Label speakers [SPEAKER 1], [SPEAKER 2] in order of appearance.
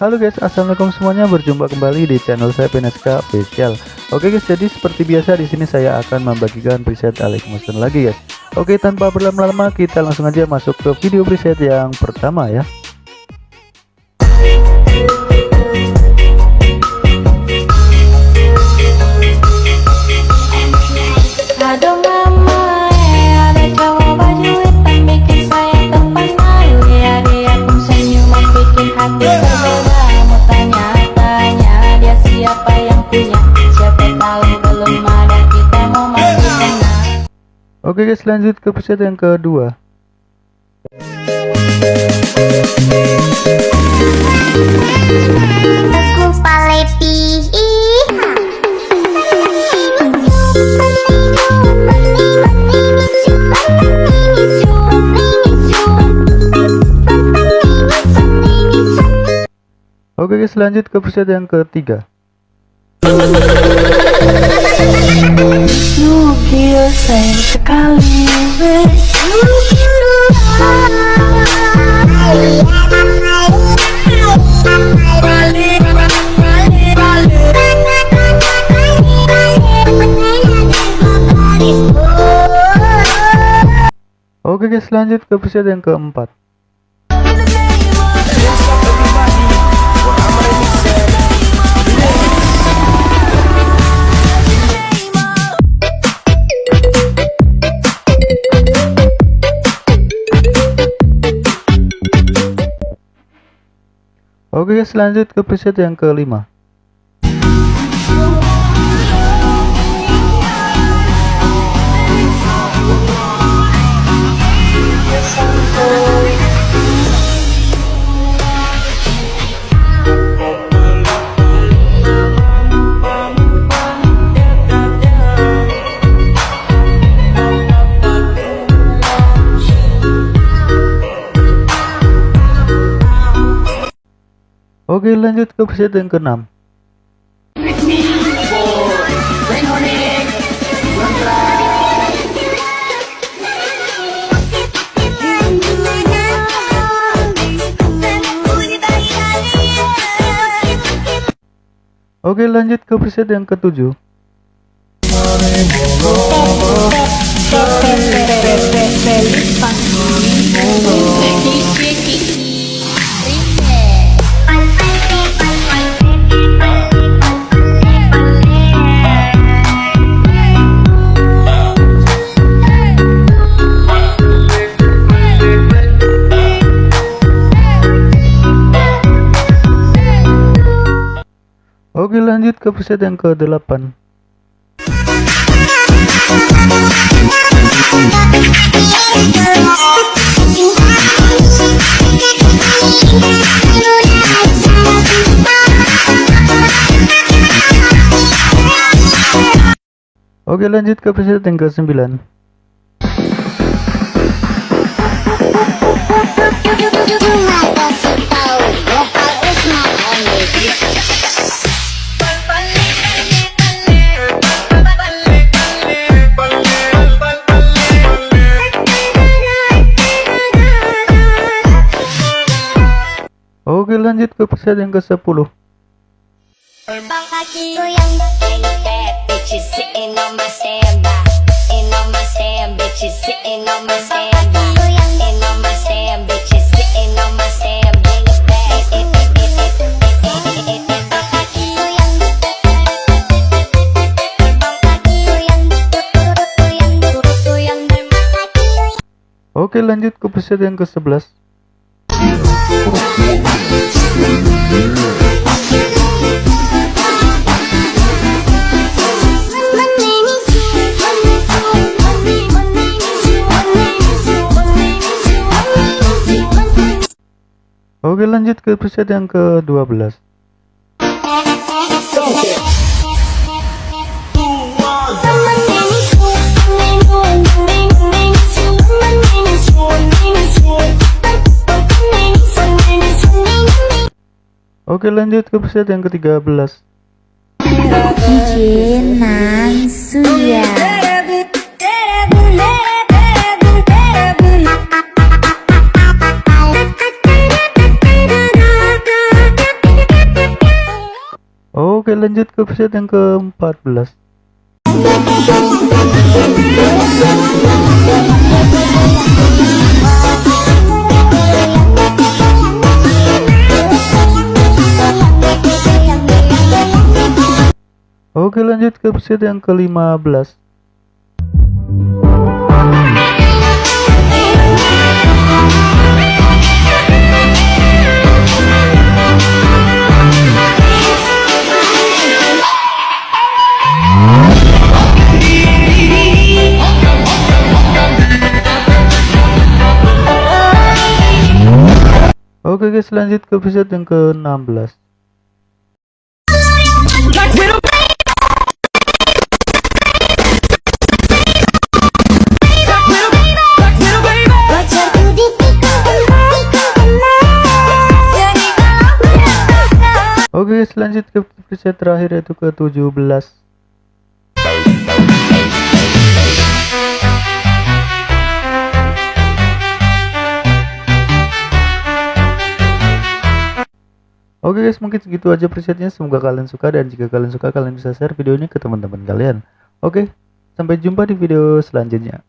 [SPEAKER 1] Halo guys, assalamualaikum semuanya. Berjumpa kembali di channel saya PNSK Official. Oke guys, jadi seperti biasa di sini saya akan membagikan preset Alex Motion lagi guys. Oke, tanpa berlama-lama kita langsung aja masuk ke video preset yang pertama ya. Oke guys lanjut ke preset yang kedua. Oke guys lanjut ke preset yang ketiga Sayang Oke guys lanjut ke episode yang keempat Oke guys lanjut ke preset yang kelima Oke lanjut ke episode yang keenam. Oke lanjut ke episode yang ketujuh. Ke episode yang ke-8 Oke lanjut ke episode yang ke-9 Oke lanjut ke episode yang ke-10 Oke lanjut ke episode yang ke-11 Oke lanjut ke episode yang ke-12 Oke lanjut ke episode yang ke-13 Izin Suya Oke lanjut ke preset yang ke-14 Oke lanjut ke preset yang ke-15 Oke guys lanjut ke episode yang ke-16 Oke guys lanjut ke episode terakhir yaitu ke-17 Oke guys mungkin segitu aja presetnya semoga kalian suka dan jika kalian suka kalian bisa share video ini ke teman-teman kalian. Oke sampai jumpa di video selanjutnya